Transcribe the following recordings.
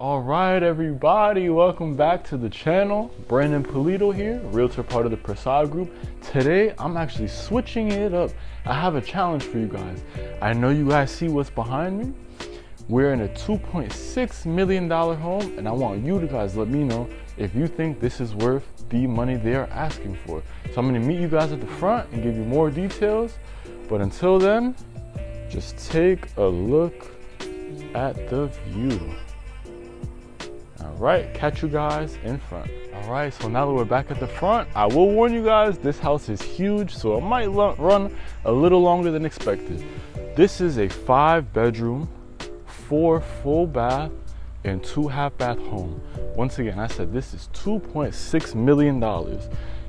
All right, everybody, welcome back to the channel. Brandon Polito here, realtor part of the Prasad Group. Today, I'm actually switching it up. I have a challenge for you guys. I know you guys see what's behind me. We're in a $2.6 million home, and I want you to guys let me know if you think this is worth the money they are asking for. So I'm gonna meet you guys at the front and give you more details. But until then, just take a look at the view. Right, catch you guys in front. All right, so now that we're back at the front, I will warn you guys, this house is huge, so it might run a little longer than expected. This is a five bedroom, four full bath, and two half bath home. Once again, I said this is $2.6 million.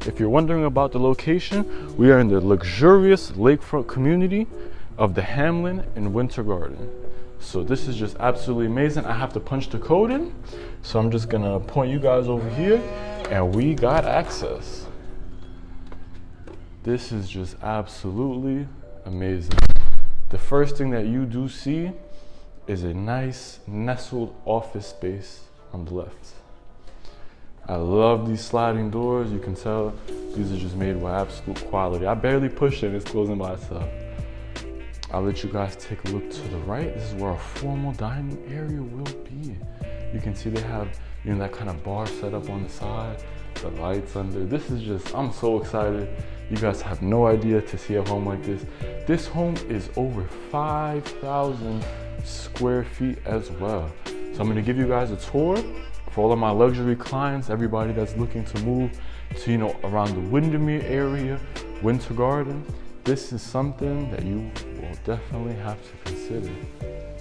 If you're wondering about the location, we are in the luxurious lakefront community of the Hamlin in Winter Garden. So this is just absolutely amazing. I have to punch the code in. So I'm just gonna point you guys over here and we got access. This is just absolutely amazing. The first thing that you do see is a nice nestled office space on the left. I love these sliding doors. You can tell these are just made with absolute quality. I barely push it, it's closing by itself. I'll let you guys take a look to the right. This is where our formal dining area will be. You can see they have, you know, that kind of bar set up on the side, the lights under. This is just, I'm so excited. You guys have no idea to see a home like this. This home is over 5,000 square feet as well. So I'm gonna give you guys a tour for all of my luxury clients, everybody that's looking to move to, you know, around the Windermere area, Winter Garden. This is something that you will definitely have to consider.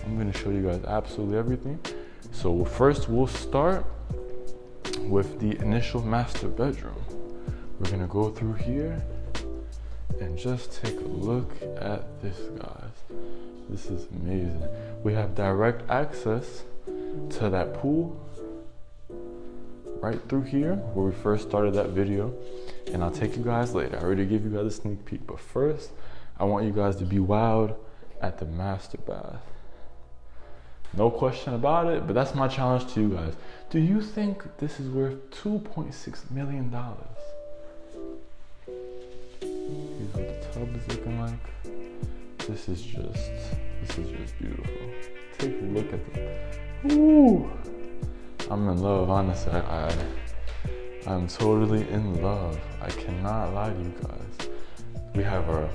I'm gonna show you guys absolutely everything. So first we'll start with the initial master bedroom. We're gonna go through here and just take a look at this, guys. This is amazing. We have direct access to that pool right through here where we first started that video and I'll take you guys later. I already gave you guys a sneak peek, but first I want you guys to be wowed at the master bath. No question about it, but that's my challenge to you guys. Do you think this is worth $2.6 million? Here's what the tub is looking like. This is just, this is just beautiful. Take a look at the, ooh. I'm in love, honestly. I, I, I'm totally in love. I cannot lie to you guys. We have our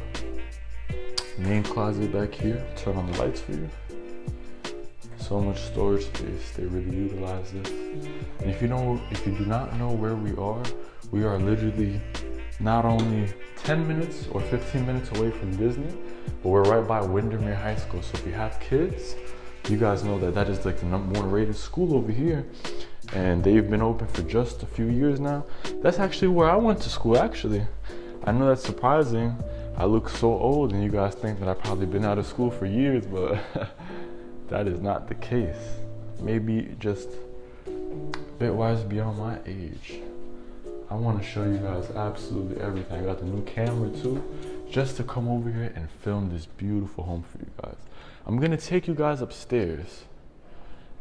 main closet back here. Turn on the lights for you. So much storage space. They really utilize this. And if you know, if you do not know where we are, we are literally not only 10 minutes or 15 minutes away from Disney, but we're right by Windermere High School. So if you have kids, you guys know that that is like the number one rated school over here and they've been open for just a few years now. That's actually where i went to school actually. I know that's surprising. I look so old and you guys think that i've probably been out of school for years but that is not the case. Maybe just a bit wise beyond my age. I want to show you guys absolutely everything. I got the new camera too just to come over here and film this beautiful home for you guys I'm gonna take you guys upstairs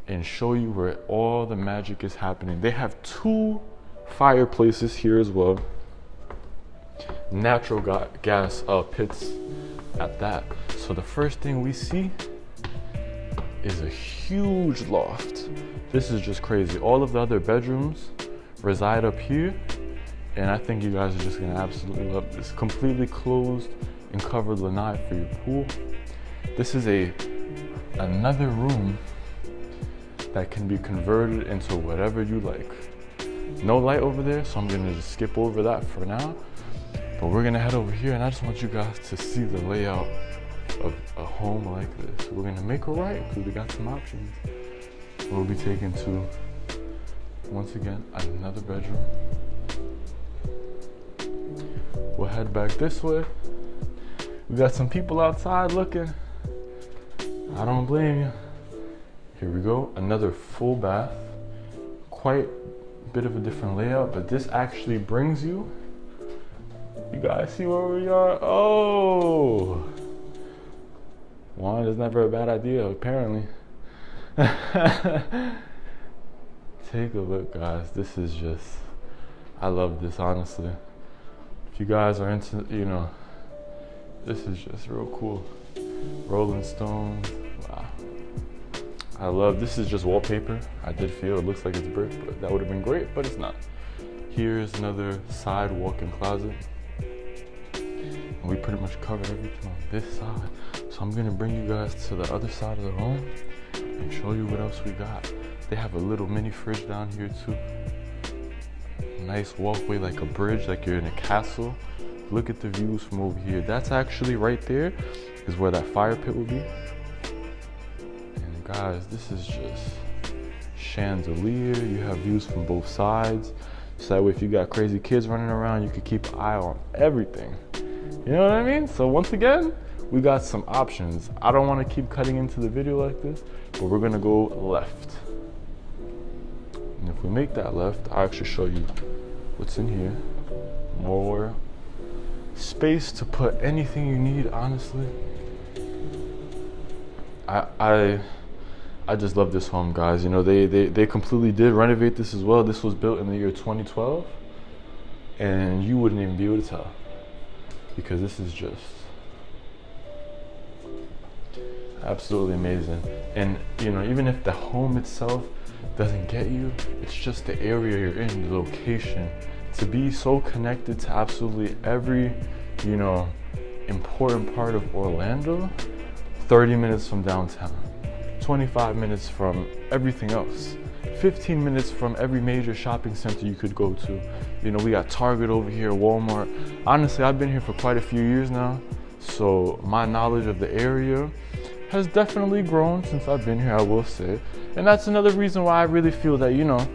and show you where all the magic is happening. They have two fireplaces here as well. Natural ga gas uh, pits at that. So the first thing we see is a huge loft. This is just crazy. All of the other bedrooms reside up here. And I think you guys are just gonna absolutely love this. Completely closed and covered lanai for your pool. This is a another room that can be converted into whatever you like. No light over there, so I'm gonna just skip over that for now. But we're gonna head over here and I just want you guys to see the layout of a home like this. We're gonna make a right because we got some options. We'll be taken to, once again, another bedroom. We'll head back this way. We got some people outside looking. I don't blame you. Here we go, another full bath. Quite a bit of a different layout, but this actually brings you, you guys see where we are? Oh! Wine is never a bad idea, apparently. take a look, guys. This is just, I love this, honestly. If you guys are into, you know, this is just real cool. Rolling Stones, wow. I love, this is just wallpaper. I did feel it looks like it's brick, but that would have been great, but it's not. Here's another side walk-in closet. And we pretty much covered everything on this side. So I'm gonna bring you guys to the other side of the home and show you what else we got. They have a little mini fridge down here too. Nice walkway like a bridge, like you're in a castle. Look at the views from over here. That's actually right there is where that fire pit will be. And guys, this is just chandelier. You have views from both sides. So that way if you got crazy kids running around, you can keep an eye on everything. You know what I mean? So once again, we got some options. I don't want to keep cutting into the video like this, but we're gonna go left. If we make that left, I'll actually show you what's in here. More space to put anything you need, honestly. I I I just love this home, guys. You know, they, they, they completely did renovate this as well. This was built in the year 2012, and you wouldn't even be able to tell because this is just absolutely amazing. And you know, even if the home itself doesn't get you, it's just the area you're in, the location. To be so connected to absolutely every, you know, important part of Orlando, 30 minutes from downtown, 25 minutes from everything else. 15 minutes from every major shopping center you could go to. You know, we got Target over here, Walmart. Honestly, I've been here for quite a few years now, so my knowledge of the area has definitely grown since I've been here, I will say. And that's another reason why I really feel that, you know,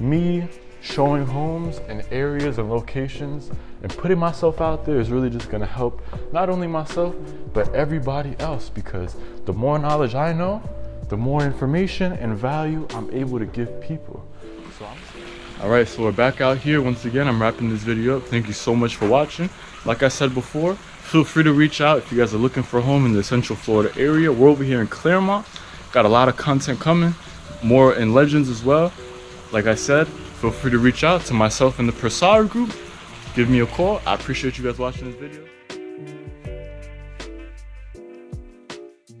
me showing homes and areas and locations and putting myself out there is really just gonna help not only myself, but everybody else because the more knowledge I know, the more information and value I'm able to give people. So all right, so we're back out here. Once again, I'm wrapping this video up. Thank you so much for watching. Like I said before, feel free to reach out if you guys are looking for a home in the Central Florida area. We're over here in Clermont. Got a lot of content coming, more in Legends as well. Like I said, feel free to reach out to myself and the Prasad group. Give me a call. I appreciate you guys watching this video.